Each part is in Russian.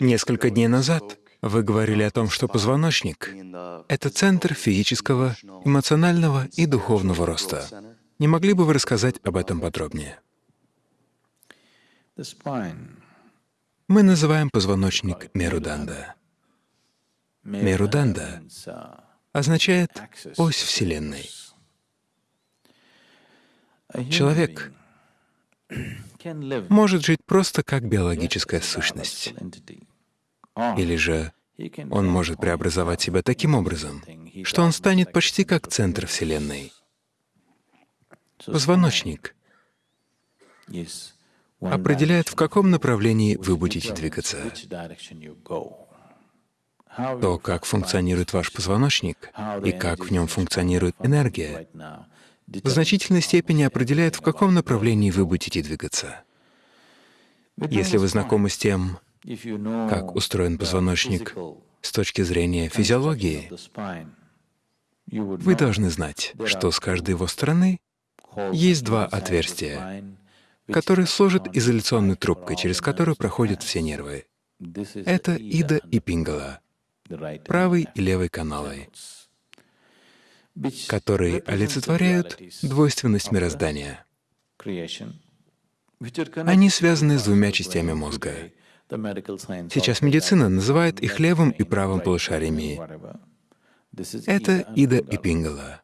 Несколько дней назад вы говорили о том, что позвоночник — это центр физического, эмоционального и духовного роста. Не могли бы вы рассказать об этом подробнее? Мы называем позвоночник Меруданда. Меруданда означает «ось Вселенной». Человек может жить просто как биологическая сущность. Или же он может преобразовать себя таким образом, что он станет почти как центр Вселенной. Позвоночник определяет, в каком направлении вы будете двигаться. То, как функционирует ваш позвоночник и как в нем функционирует энергия, в значительной степени определяет, в каком направлении вы будете двигаться. Если вы знакомы с тем, как устроен позвоночник с точки зрения физиологии, вы должны знать, что с каждой его стороны есть два отверстия, которые служат изоляционной трубкой, через которую проходят все нервы. Это Ида и Пингала, правый и левый каналы, которые олицетворяют двойственность мироздания. Они связаны с двумя частями мозга. Сейчас медицина называет их левым и правым полушариями. Это Ида и Пингала.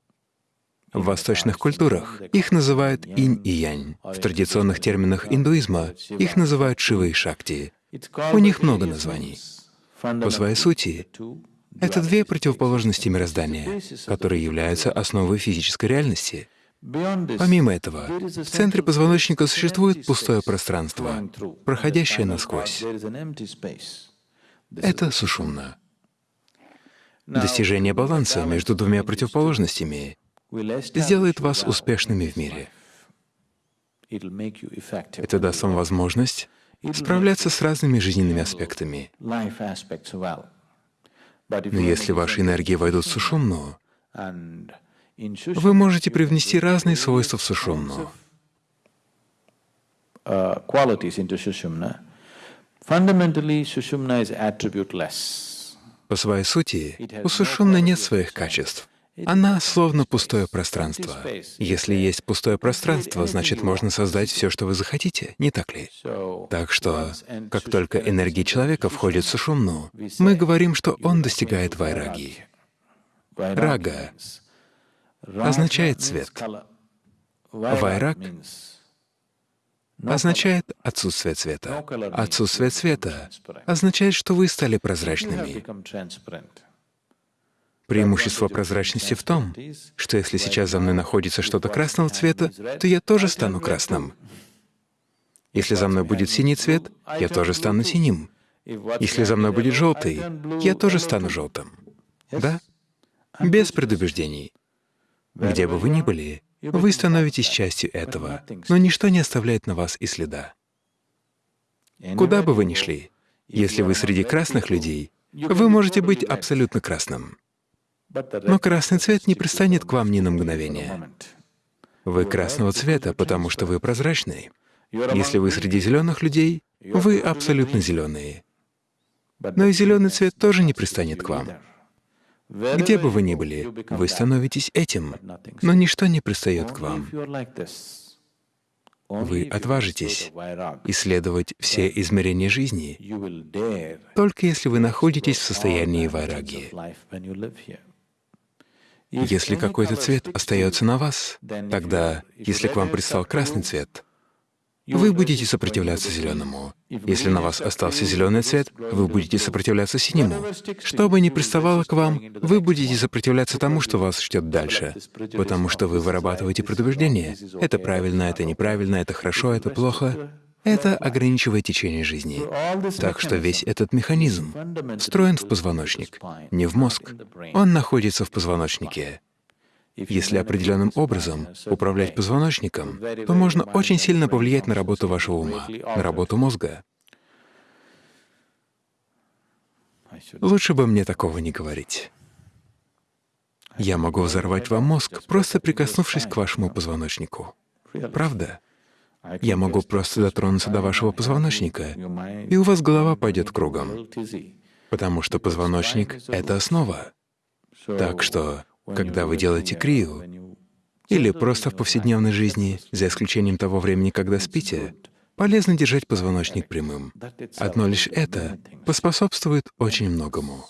В восточных культурах их называют инь и янь. В традиционных терминах индуизма их называют Шива и Шакти. У них много названий. По своей сути, это две противоположности мироздания, которые являются основой физической реальности. Помимо этого, в центре позвоночника существует пустое пространство, проходящее насквозь. Это сушумна. Достижение баланса между двумя противоположностями сделает вас успешными в мире. Это даст вам возможность справляться с разными жизненными аспектами. Но если ваши энергии войдут в сушумну, вы можете привнести разные свойства в сушумну. По своей сути, у сушумны нет своих качеств. Она словно пустое пространство. Если есть пустое пространство, значит, можно создать все, что вы захотите, не так ли? Так что, как только энергия человека входит в сушумну, мы говорим, что он достигает вайраги. Рага означает цвет. Вайраг означает отсутствие цвета. Отсутствие цвета означает, что вы стали прозрачными. Преимущество прозрачности в том, что если сейчас за мной находится что-то красного цвета, то я тоже стану красным. Если за мной будет синий цвет, я тоже стану синим. Если за мной будет желтый, я тоже стану желтым. Да? Без предубеждений. Где бы вы ни были, вы становитесь частью этого, но ничто не оставляет на вас и следа. Куда бы вы ни шли, если вы среди красных людей, вы можете быть абсолютно красным. Но красный цвет не пристанет к вам ни на мгновение. Вы красного цвета, потому что вы прозрачный. Если вы среди зеленых людей, вы абсолютно зеленые. Но и зеленый цвет тоже не пристанет к вам. Где бы вы ни были, вы становитесь этим, но ничто не пристает к вам. Вы отважитесь исследовать все измерения жизни, только если вы находитесь в состоянии вайраги. Если какой-то цвет остается на вас, тогда, если к вам пристал красный цвет, вы будете сопротивляться зеленому. Если на вас остался зеленый цвет, вы будете сопротивляться синему. Что бы ни приставало к вам, вы будете сопротивляться тому, что вас ждет дальше, потому что вы вырабатываете предубеждение. Это правильно, это неправильно, это хорошо, это плохо. Это ограничивает течение жизни. Так что весь этот механизм встроен в позвоночник, не в мозг. Он находится в позвоночнике. Если определенным образом управлять позвоночником, то можно очень сильно повлиять на работу вашего ума, на работу мозга. Лучше бы мне такого не говорить. Я могу взорвать вам мозг, просто прикоснувшись к вашему позвоночнику. Правда? Я могу просто дотронуться до вашего позвоночника, и у вас голова пойдет кругом, потому что позвоночник — это основа. Так что, когда вы делаете крию, или просто в повседневной жизни, за исключением того времени, когда спите, полезно держать позвоночник прямым. Одно лишь это поспособствует очень многому.